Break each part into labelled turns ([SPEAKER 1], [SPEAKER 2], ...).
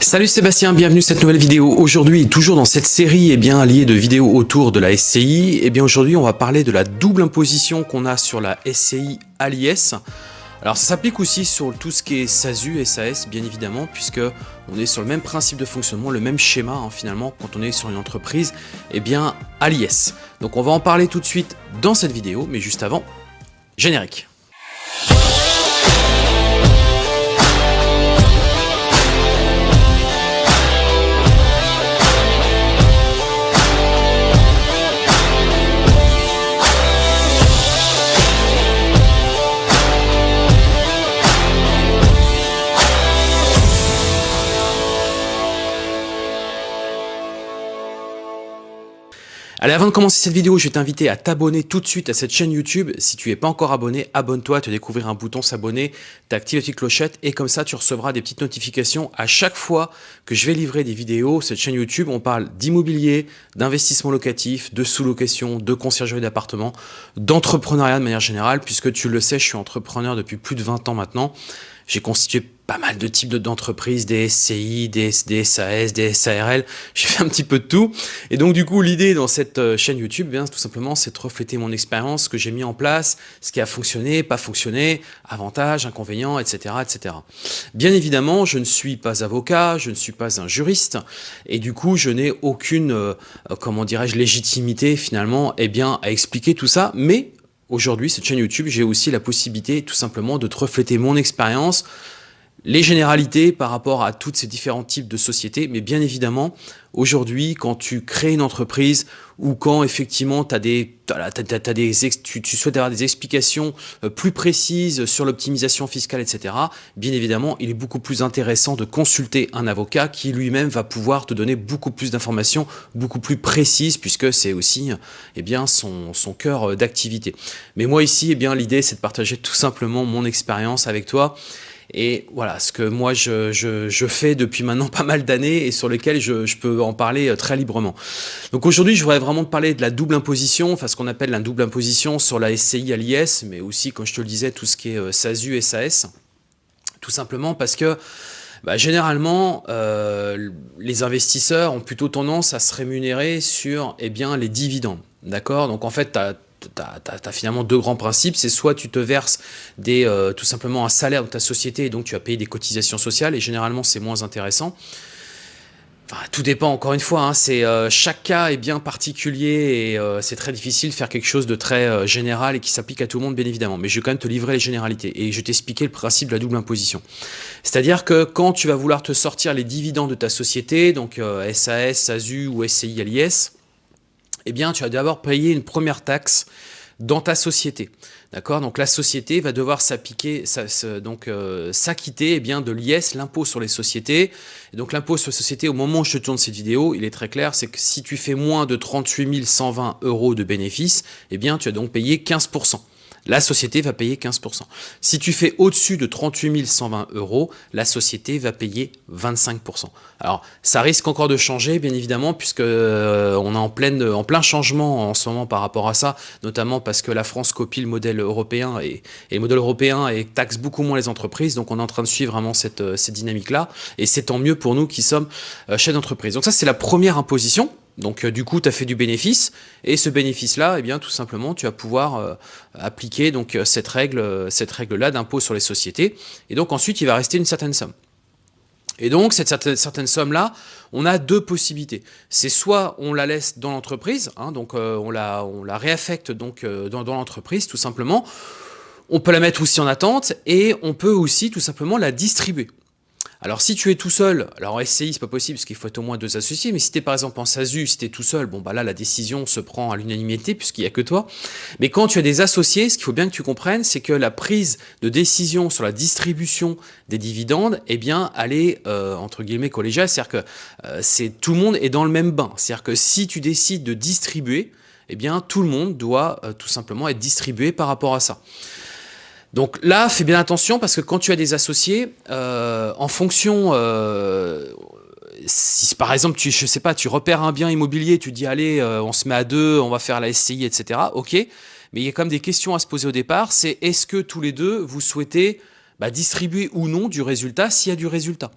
[SPEAKER 1] Salut Sébastien, bienvenue à cette nouvelle vidéo. Aujourd'hui, toujours dans cette série eh bien, liée de vidéos autour de la SCI, eh bien aujourd'hui on va parler de la double imposition qu'on a sur la SCI à l'IS. Alors ça s'applique aussi sur tout ce qui est SASU, SAS bien évidemment, puisque on est sur le même principe de fonctionnement, le même schéma hein, finalement quand on est sur une entreprise eh bien, à l'IS. Donc on va en parler tout de suite dans cette vidéo, mais juste avant, générique. Allez, avant de commencer cette vidéo, je vais t'inviter à t'abonner tout de suite à cette chaîne YouTube. Si tu n'es pas encore abonné, abonne-toi, tu vas découvrir un bouton s'abonner, tu actives la petite clochette et comme ça, tu recevras des petites notifications à chaque fois que je vais livrer des vidéos. Cette chaîne YouTube, on parle d'immobilier, d'investissement locatif, de sous-location, de conciergerie d'appartements, d'entrepreneuriat de manière générale, puisque tu le sais, je suis entrepreneur depuis plus de 20 ans maintenant. J'ai constitué pas mal de types d'entreprises, des SCI, des, SAS, des SARL, j'ai fait un petit peu de tout. Et donc du coup, l'idée dans cette euh, chaîne YouTube, eh bien tout simplement, c'est de refléter mon expérience, ce que j'ai mis en place, ce qui a fonctionné, pas fonctionné, avantages, inconvénients, etc., etc. Bien évidemment, je ne suis pas avocat, je ne suis pas un juriste, et du coup, je n'ai aucune, euh, comment dirais-je, légitimité finalement, eh bien, à expliquer tout ça, mais Aujourd'hui, cette chaîne YouTube, j'ai aussi la possibilité tout simplement de te refléter mon expérience, les généralités par rapport à tous ces différents types de sociétés, mais bien évidemment, aujourd'hui, quand tu crées une entreprise ou quand effectivement as des, tu, souhaites avoir des explications euh, plus précises sur l'optimisation fiscale, etc., bien évidemment, il est beaucoup plus intéressant de consulter un avocat qui lui-même va pouvoir te donner beaucoup plus d'informations, beaucoup plus précises, puisque c'est aussi eh bien, son, son cœur d'activité. Mais moi ici, eh bien l'idée, c'est de partager tout simplement mon expérience avec toi et voilà, ce que moi je, fais depuis maintenant pas mal d'années et sur lequel je, peux en parler euh, très librement. Donc aujourd'hui, je voudrais vraiment te parler de la double imposition, enfin ce qu'on appelle la double imposition sur la SCI à l'IS, mais aussi, comme je te le disais, tout ce qui est euh, SASU, SAS. Tout simplement parce que bah, généralement, euh, les investisseurs ont plutôt tendance à se rémunérer sur eh bien, les dividendes. D'accord? Donc en fait, tu as tu as, finalement deux grands principes. C'est soit tu te verses des, euh, tout simplement un salaire dans ta société et donc tu vas payer des cotisations sociales et généralement c'est moins intéressant. Enfin, tout dépend encore une fois, hein, c'est euh, chaque cas est bien particulier et euh, c'est très difficile de faire quelque chose de très général et qui s'applique à tout le monde bien évidemment. Mais je vais quand même te livrer les généralités et je vais t'expliquer le principe de la double imposition. C'est-à-dire que quand tu vas vouloir te sortir les dividendes de ta société, donc SAS, SASU ou SCI LIS, eh bien, tu vas d'abord payer une première taxe dans ta société. D'accord? Donc la société va devoir euh, s'acquitter eh bien de l'IS, l'impôt sur les sociétés. Et donc l'impôt sur les sociétés, au moment où je te tourne cette vidéo, il est très clair, c'est que si tu fais moins de 38 120 euros de bénéfices, eh bien tu as donc payé 15% la société va payer 15%. Si tu fais au-dessus de 38 120 euros, la société va payer 25%. Alors, ça risque encore de changer, bien évidemment, puisque euh, on est en, pleine, en plein changement en ce moment par rapport à ça, notamment parce que la France copie le modèle européen et, le modèle européen et taxe beaucoup moins les entreprises. Donc, on est en train de suivre vraiment cette, euh, cette dynamique-là. Et c'est tant mieux pour nous qui sommes euh, chefs d'entreprise. Donc, ça, c'est la première imposition. Donc euh, du coup, tu as fait du bénéfice et ce bénéfice-là, eh bien tout simplement, tu vas pouvoir euh, appliquer donc euh, cette règle, cette règle-là d'impôt sur les sociétés. Et donc ensuite, il va rester une certaine somme. Et donc cette certaine, somme-là, on a deux possibilités. C'est soit on la laisse dans l'entreprise, hein, donc on la, réaffecte donc dans l'entreprise tout simplement. On peut la mettre aussi en attente et on peut aussi tout simplement la distribuer. Alors si tu es tout seul, alors en SCI c'est pas possible parce qu'il faut être au moins deux associés, mais si tu es par exemple en SASU, si tu es tout seul, bon bah là la décision se prend à l'unanimité puisqu'il n'y a que toi. Mais quand tu as des associés, ce qu'il faut bien que tu comprennes, c'est que la prise de décision sur la distribution des dividendes, eh bien elle est euh, entre guillemets collégiale, c'est-à-dire que euh, c'est tout le monde est dans le même bain. C'est-à-dire que si tu décides de distribuer, eh bien tout le monde doit euh, tout simplement être distribué par rapport à ça. Donc là, fais bien attention parce que quand tu as des associés, euh, en fonction, euh, si par exemple, tu, je sais pas, tu repères un bien immobilier, tu dis allez, euh, on se met à deux, on va faire la SCI, etc. Ok, mais il y a quand même des questions à se poser au départ. C'est est-ce que tous les deux vous souhaitez bah, distribuer ou non du résultat s'il y a du résultat.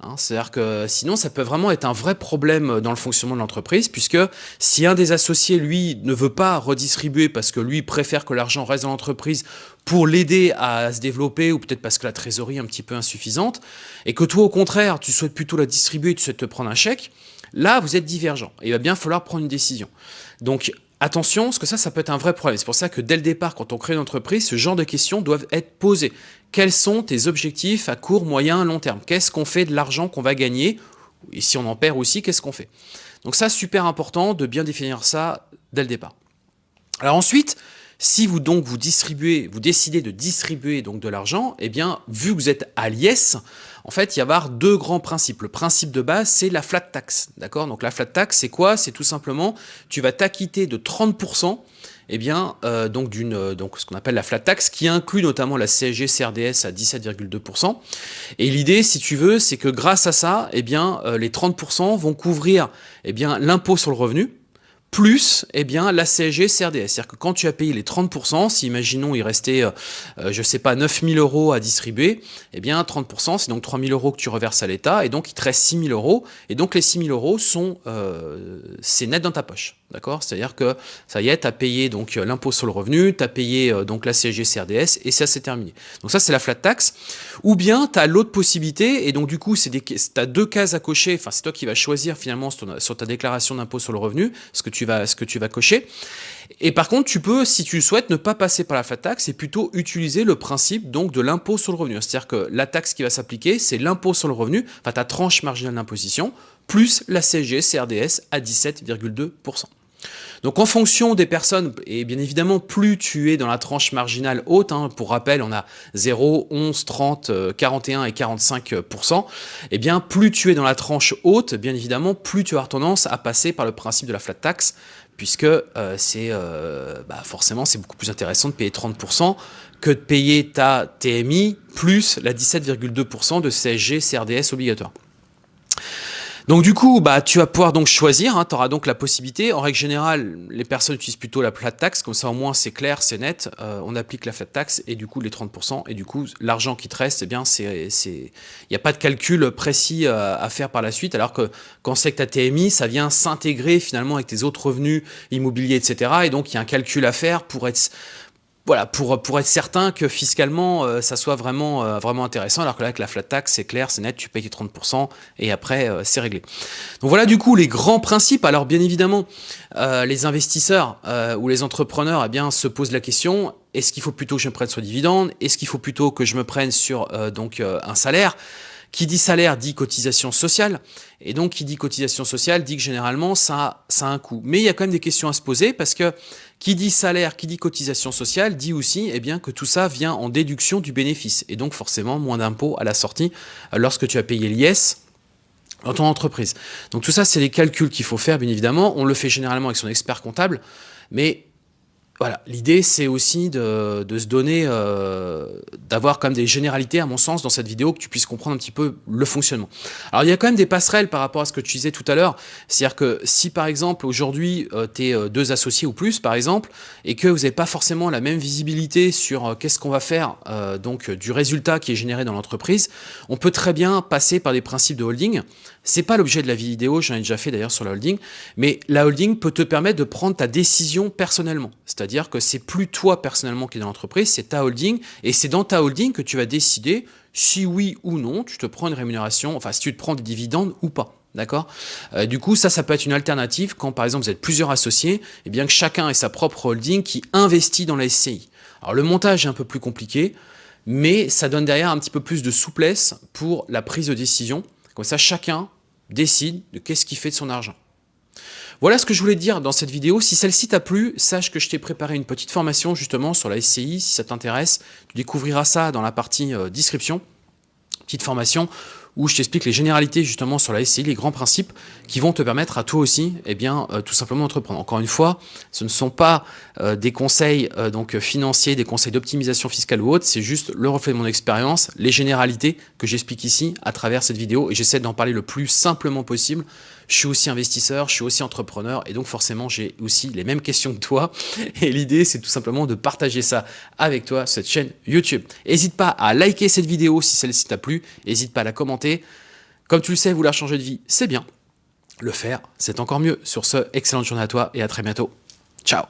[SPEAKER 1] Hein. C'est-à-dire que sinon, ça peut vraiment être un vrai problème dans le fonctionnement de l'entreprise, puisque si un des associés, lui, ne veut pas redistribuer parce que lui préfère que l'argent reste dans l'entreprise pour l'aider à se développer, ou peut-être parce que la trésorerie est un petit peu insuffisante, et que toi, au contraire, tu souhaites plutôt la distribuer, tu souhaites te prendre un chèque, là, vous êtes divergent. Et il va bien falloir prendre une décision. Donc, Attention, parce que ça, ça peut être un vrai problème. C'est pour ça que dès le départ, quand on crée une entreprise, ce genre de questions doivent être posées. Quels sont tes objectifs à court, moyen, long terme? Qu'est-ce qu'on fait de l'argent qu'on va gagner? Et si on en perd aussi, qu'est-ce qu'on fait? Donc ça, super important de bien définir ça dès le départ. Alors ensuite, si vous donc vous distribuez, vous décidez de distribuer donc de l'argent, eh bien, vu que vous êtes à l'IS, en fait, il y avoir deux grands principes. Le principe de base, c'est la flat tax, d'accord? Donc la flat tax, c'est quoi? C'est tout simplement, tu vas t'acquitter de 30% eh bien, euh, euh, donc ce qu'on appelle la flat tax, qui inclut notamment la CSG CRDS à 17,2%. Et l'idée, si tu veux, c'est que grâce à ça, eh bien, euh, les 30% vont couvrir eh l'impôt sur le revenu, plus eh bien, la CSG CRDS. C'est-à-dire que quand tu as payé les 30%, si imaginons il restait, euh, je ne sais pas, 9000 euros à distribuer, eh bien 30%, c'est donc 3000 euros que tu reverses à l'État, et donc il te reste 6000 euros, et donc les 6000 euros, sont, euh, c'est net dans ta poche. D'accord? C'est-à-dire que ça y est, tu as payé donc l'impôt sur le revenu, tu as payé donc la CSG CRDS et ça c'est terminé. Donc ça c'est la flat tax. Ou bien tu as l'autre possibilité et donc du coup tu as deux cases à cocher, enfin c'est toi qui vas choisir finalement sur, ta déclaration d'impôt sur le revenu ce que, tu vas, ce que tu vas cocher. Et par contre, tu peux, si tu le souhaites, ne pas passer par la flat tax et plutôt utiliser le principe donc de l'impôt sur le revenu. C'est-à-dire que la taxe qui va s'appliquer, c'est l'impôt sur le revenu, enfin ta tranche marginale d'imposition, plus la CSG CRDS à 17,2%. Donc en fonction des personnes, et bien évidemment plus tu es dans la tranche marginale haute, hein, pour rappel on a 0, 11, 30, 41 et 45%, et eh bien plus tu es dans la tranche haute, bien évidemment plus tu as tendance à passer par le principe de la flat tax, puisque euh, c'est euh, bah, forcément c'est beaucoup plus intéressant de payer 30% que de payer ta TMI plus la 17,2% de CSG CRDS obligatoire. Donc du coup, bah, tu vas pouvoir donc choisir, hein, tu auras donc la possibilité. En règle générale, les personnes utilisent plutôt la flat tax, comme ça au moins c'est clair, c'est net. Euh, on applique la flat tax et du coup les 30%, et du coup l'argent qui te reste, eh bien il n'y a pas de calcul précis euh, à faire par la suite, alors que quand c'est que ta TMI, ça vient s'intégrer finalement avec tes autres revenus immobiliers, etc. Et donc il y a un calcul à faire pour être voilà, pour, pour être certain que fiscalement, euh, ça soit vraiment, euh, vraiment intéressant, alors que là, avec la flat tax, c'est clair, c'est net, tu payes 30%, et après, euh, c'est réglé. Donc voilà, du coup, les grands principes. Alors, bien évidemment, les investisseurs ou les entrepreneurs, eh bien, se posent la question, est-ce qu'il faut plutôt que je me prenne sur dividende? Est-ce qu'il faut plutôt que je me prenne sur donc un salaire? Qui dit salaire dit cotisation sociale, et donc qui dit cotisation sociale dit que généralement ça, ça a un coût. Mais il y a quand même des questions à se poser parce que qui dit salaire, qui dit cotisation sociale, dit aussi eh bien, que tout ça vient en déduction du bénéfice, et donc forcément moins d'impôts à la sortie euh, lorsque tu as payé l'IS dans ton entreprise. Donc tout ça, c'est les calculs qu'il faut faire, bien évidemment. On le fait généralement avec son expert comptable, mais voilà, l'idée c'est aussi de, se donner, euh, d'avoir quand même des généralités à mon sens dans cette vidéo, que tu puisses comprendre un petit peu le fonctionnement. Alors il y a quand même des passerelles par rapport à ce que tu disais tout à l'heure, c'est-à-dire que si par exemple aujourd'hui euh, tu es euh, deux associés ou plus par exemple, et que vous n'avez pas forcément la même visibilité sur qu'est-ce qu'on va faire donc du résultat qui est généré dans l'entreprise, on peut très bien passer par des principes de holding, c'est pas l'objet de la vidéo, j'en ai déjà fait d'ailleurs sur la holding, mais la holding peut te permettre de prendre ta décision personnellement. C'est-à-dire que c'est plus toi personnellement qui es dans l'entreprise, c'est ta holding, et c'est dans ta holding que tu vas décider si oui ou non tu te prends une rémunération, enfin si tu te prends des dividendes ou pas. D'accord? Euh, Du coup, ça, ça peut être une alternative quand, par exemple, vous êtes plusieurs associés, et bien que chacun ait sa propre holding qui investit dans la SCI. Alors, le montage est un peu plus compliqué, mais ça donne derrière un petit peu plus de souplesse pour la prise de décision. Comme ça, chacun décide de qu'est-ce qu'il fait de son argent. Voilà ce que je voulais dire dans cette vidéo. Si celle-ci t'a plu, sache que je t'ai préparé une petite formation justement sur la SCI. Si ça t'intéresse, tu découvriras ça dans la partie euh, description. Petite formation où je t'explique les généralités justement sur la SCI, les grands principes qui vont te permettre à toi aussi, eh euh, tout simplement d'entreprendre. Encore une fois, ce ne sont pas euh, des conseils financiers, des conseils d'optimisation fiscale ou autre, c'est juste le reflet de mon expérience, les généralités que j'explique ici à travers cette vidéo et j'essaie d'en parler le plus simplement possible je suis aussi investisseur, je suis aussi entrepreneur et donc forcément j'ai aussi les mêmes questions que toi et l'idée c'est tout simplement de partager ça avec toi cette chaîne YouTube. N'hésite pas à liker cette vidéo si celle-ci t'a plu, n'hésite pas à la commenter. Comme tu le sais, vouloir changer de vie, c'est bien. Le faire, c'est encore mieux. Sur ce, excellente journée à toi et à très bientôt. Ciao